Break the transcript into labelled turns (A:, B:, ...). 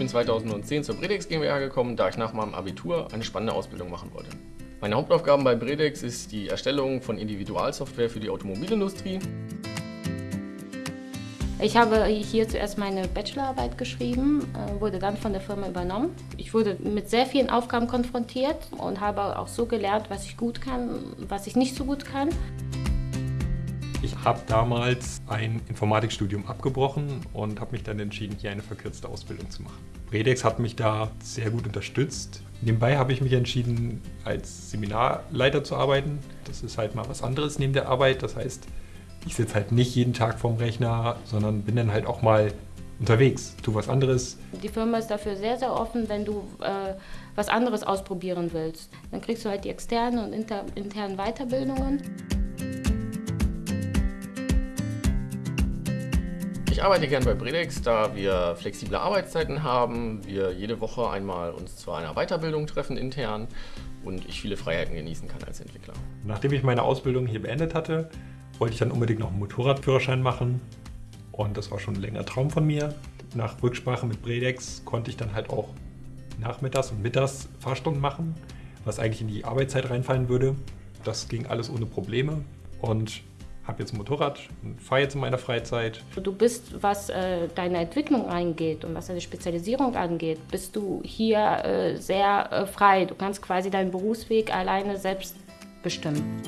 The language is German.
A: bin 2010 zur Bredex GmbH gekommen, da ich nach meinem Abitur eine spannende Ausbildung machen wollte. Meine Hauptaufgaben bei Bredex ist die Erstellung von Individualsoftware für die Automobilindustrie.
B: Ich habe hier zuerst meine Bachelorarbeit geschrieben, äh, wurde dann von der Firma übernommen. Ich wurde mit sehr vielen Aufgaben konfrontiert und habe auch so gelernt, was ich gut kann, was ich nicht so gut kann.
C: Ich habe damals ein Informatikstudium abgebrochen und habe mich dann entschieden, hier eine verkürzte Ausbildung zu machen. Bredex hat mich da sehr gut unterstützt. Nebenbei habe ich mich entschieden, als Seminarleiter zu arbeiten. Das ist halt mal was anderes neben der Arbeit. Das heißt, ich sitze halt nicht jeden Tag vorm Rechner, sondern bin dann halt auch mal unterwegs, tu was anderes.
B: Die Firma ist dafür sehr, sehr offen, wenn du äh, was anderes ausprobieren willst. Dann kriegst du halt die externen und inter internen Weiterbildungen.
A: Ich arbeite gern bei Bredex, da wir flexible Arbeitszeiten haben, wir jede Woche einmal uns zu einer Weiterbildung treffen intern und ich viele Freiheiten genießen kann als Entwickler.
C: Nachdem ich meine Ausbildung hier beendet hatte, wollte ich dann unbedingt noch einen Motorradführerschein machen und das war schon ein längerer Traum von mir. Nach Rücksprache mit Bredex konnte ich dann halt auch nachmittags und mittags Fahrstunden machen, was eigentlich in die Arbeitszeit reinfallen würde. Das ging alles ohne Probleme und habe jetzt ein Motorrad und fahre jetzt in meiner Freizeit.
B: Du bist, was äh, deine Entwicklung angeht und was deine Spezialisierung angeht, bist du hier äh, sehr äh, frei. Du kannst quasi deinen Berufsweg alleine selbst bestimmen.